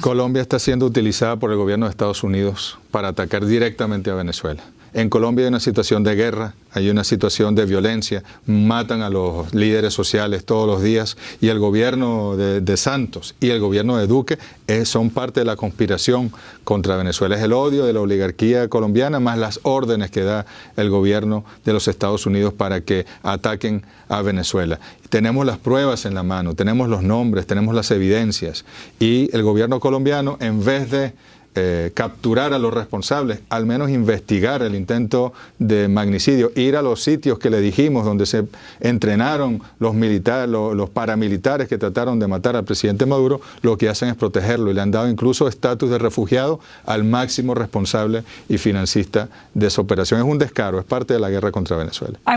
Colombia está siendo utilizada por el gobierno de Estados Unidos para atacar directamente a Venezuela. En Colombia hay una situación de guerra, hay una situación de violencia, matan a los líderes sociales todos los días y el gobierno de, Santos y el gobierno de Duque eh, son parte de la conspiración contra Venezuela. Es el odio de la oligarquía colombiana más las órdenes que da el gobierno de los Estados Unidos para que ataquen a Venezuela. Tenemos las pruebas en la mano, tenemos los nombres, tenemos las evidencias y el gobierno colombiano en vez de eh, capturar a los responsables, al menos investigar el intento de magnicidio, ir a los sitios que le dijimos donde se entrenaron los militares, los, paramilitares que trataron de matar al presidente Maduro, lo que hacen es protegerlo y le han dado incluso estatus de refugiado al máximo responsable y financista de esa operación. Es un descaro, es parte de la guerra contra Venezuela.